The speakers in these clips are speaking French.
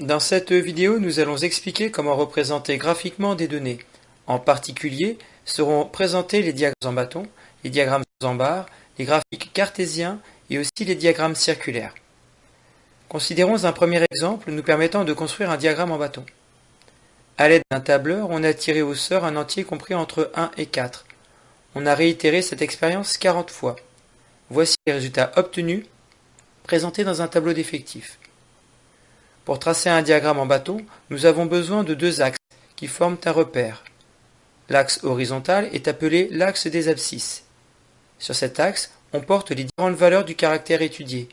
Dans cette vidéo, nous allons expliquer comment représenter graphiquement des données. En particulier, seront présentés les diagrammes en bâton, les diagrammes en barre, les graphiques cartésiens et aussi les diagrammes circulaires. Considérons un premier exemple nous permettant de construire un diagramme en bâton. À l'aide d'un tableur, on a tiré au sort un entier compris entre 1 et 4. On a réitéré cette expérience 40 fois. Voici les résultats obtenus présentés dans un tableau d'effectifs. Pour tracer un diagramme en bâton, nous avons besoin de deux axes qui forment un repère. L'axe horizontal est appelé l'axe des abscisses. Sur cet axe, on porte les différentes valeurs du caractère étudié.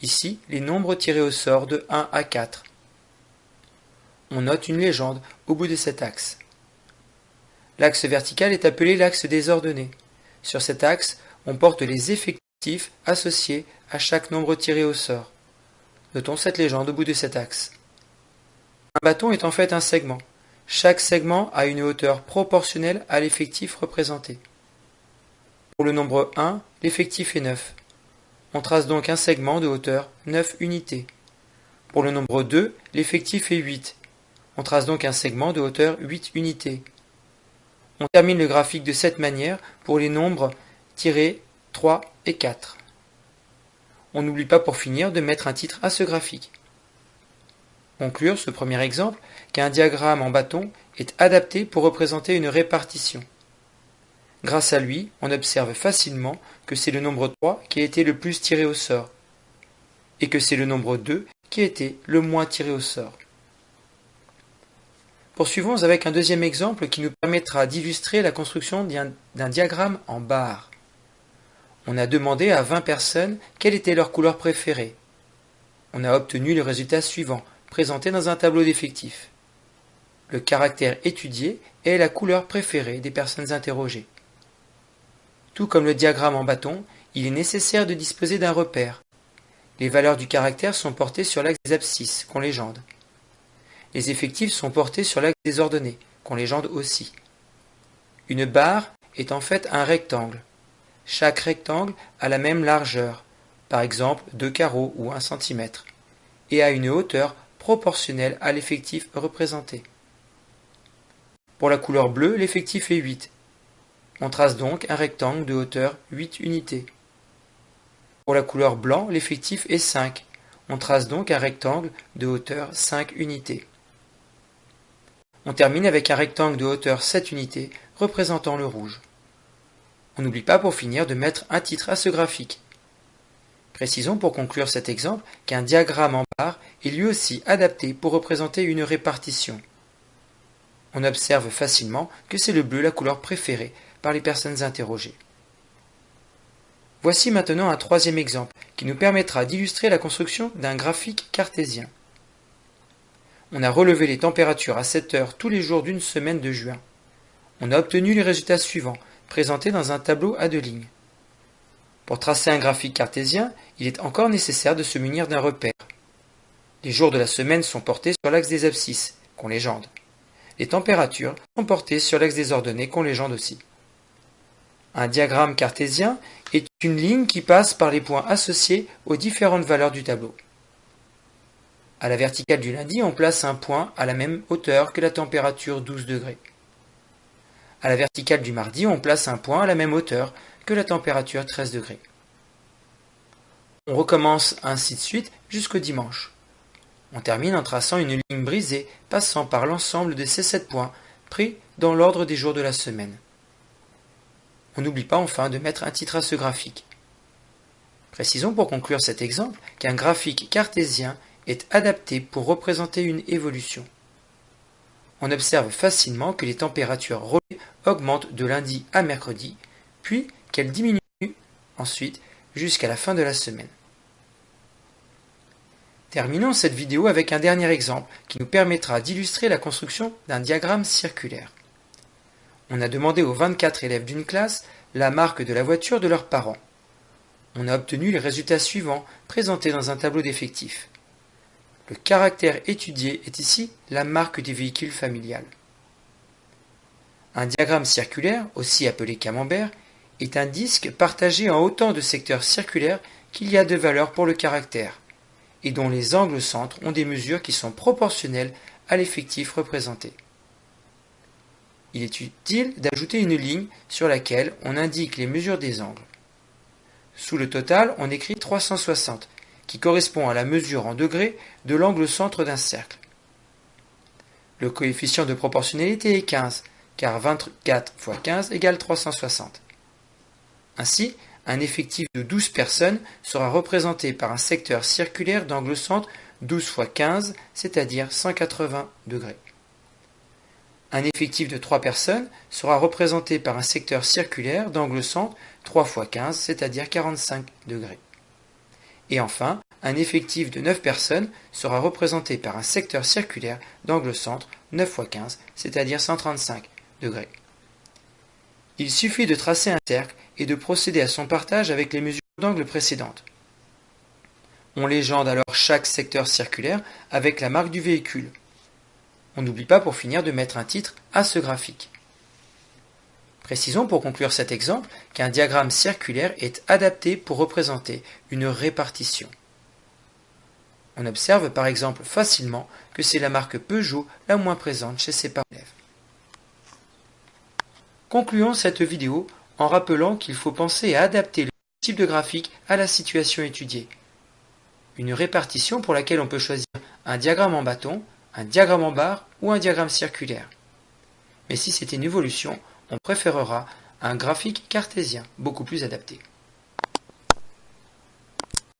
Ici, les nombres tirés au sort de 1 à 4. On note une légende au bout de cet axe. L'axe vertical est appelé l'axe des ordonnées. Sur cet axe, on porte les effectifs associés à chaque nombre tiré au sort. Notons cette légende au bout de cet axe. Un bâton est en fait un segment. Chaque segment a une hauteur proportionnelle à l'effectif représenté. Pour le nombre 1, l'effectif est 9. On trace donc un segment de hauteur 9 unités. Pour le nombre 2, l'effectif est 8. On trace donc un segment de hauteur 8 unités. On termine le graphique de cette manière pour les nombres tirés 3 et 4. On n'oublie pas pour finir de mettre un titre à ce graphique. Conclure ce premier exemple qu'un diagramme en bâton est adapté pour représenter une répartition. Grâce à lui, on observe facilement que c'est le nombre 3 qui a été le plus tiré au sort, et que c'est le nombre 2 qui a été le moins tiré au sort. Poursuivons avec un deuxième exemple qui nous permettra d'illustrer la construction d'un diagramme en barre. On a demandé à 20 personnes quelle était leur couleur préférée. On a obtenu le résultat suivant, présenté dans un tableau d'effectifs. Le caractère étudié est la couleur préférée des personnes interrogées. Tout comme le diagramme en bâton, il est nécessaire de disposer d'un repère. Les valeurs du caractère sont portées sur l'axe des abscisses, qu'on légende. Les effectifs sont portés sur l'axe des ordonnées, qu'on légende aussi. Une barre est en fait un rectangle, chaque rectangle a la même largeur, par exemple deux carreaux ou un centimètre, et a une hauteur proportionnelle à l'effectif représenté. Pour la couleur bleue, l'effectif est 8. On trace donc un rectangle de hauteur 8 unités. Pour la couleur blanc, l'effectif est 5. On trace donc un rectangle de hauteur 5 unités. On termine avec un rectangle de hauteur 7 unités représentant le rouge. On n'oublie pas pour finir de mettre un titre à ce graphique. Précisons pour conclure cet exemple qu'un diagramme en barre est lui aussi adapté pour représenter une répartition. On observe facilement que c'est le bleu la couleur préférée par les personnes interrogées. Voici maintenant un troisième exemple qui nous permettra d'illustrer la construction d'un graphique cartésien. On a relevé les températures à 7 heures tous les jours d'une semaine de juin. On a obtenu les résultats suivants présenté dans un tableau à deux lignes. Pour tracer un graphique cartésien, il est encore nécessaire de se munir d'un repère. Les jours de la semaine sont portés sur l'axe des abscisses, qu'on légende. Les températures sont portées sur l'axe des ordonnées, qu'on légende aussi. Un diagramme cartésien est une ligne qui passe par les points associés aux différentes valeurs du tableau. À la verticale du lundi, on place un point à la même hauteur que la température 12 degrés. À la verticale du mardi, on place un point à la même hauteur que la température 13 degrés. On recommence ainsi de suite jusqu'au dimanche. On termine en traçant une ligne brisée passant par l'ensemble de ces sept points pris dans l'ordre des jours de la semaine. On n'oublie pas enfin de mettre un titre à ce graphique. Précisons pour conclure cet exemple qu'un graphique cartésien est adapté pour représenter une évolution on observe facilement que les températures relevées augmentent de lundi à mercredi, puis qu'elles diminuent ensuite jusqu'à la fin de la semaine. Terminons cette vidéo avec un dernier exemple qui nous permettra d'illustrer la construction d'un diagramme circulaire. On a demandé aux 24 élèves d'une classe la marque de la voiture de leurs parents. On a obtenu les résultats suivants présentés dans un tableau d'effectifs. Le caractère étudié est ici la marque du véhicule familial. Un diagramme circulaire, aussi appelé camembert, est un disque partagé en autant de secteurs circulaires qu'il y a de valeur pour le caractère, et dont les angles centres ont des mesures qui sont proportionnelles à l'effectif représenté. Il est utile d'ajouter une ligne sur laquelle on indique les mesures des angles. Sous le total, on écrit 360, qui correspond à la mesure en degrés de l'angle centre d'un cercle. Le coefficient de proportionnalité est 15, car 24 fois 15 égale 360. Ainsi, un effectif de 12 personnes sera représenté par un secteur circulaire d'angle centre 12 fois 15, c'est-à-dire 180 degrés. Un effectif de 3 personnes sera représenté par un secteur circulaire d'angle centre 3 fois 15, c'est-à-dire 45 degrés. Et enfin, un effectif de 9 personnes sera représenté par un secteur circulaire d'angle centre 9 fois 15, c'est-à-dire 135 degrés. Il suffit de tracer un cercle et de procéder à son partage avec les mesures d'angle précédentes. On légende alors chaque secteur circulaire avec la marque du véhicule. On n'oublie pas pour finir de mettre un titre à ce graphique. Précisons pour conclure cet exemple qu'un diagramme circulaire est adapté pour représenter une répartition. On observe par exemple facilement que c'est la marque Peugeot la moins présente chez ses parents. Concluons cette vidéo en rappelant qu'il faut penser à adapter le type de graphique à la situation étudiée. Une répartition pour laquelle on peut choisir un diagramme en bâton, un diagramme en barre ou un diagramme circulaire. Mais si c'est une évolution, on préférera un graphique cartésien beaucoup plus adapté.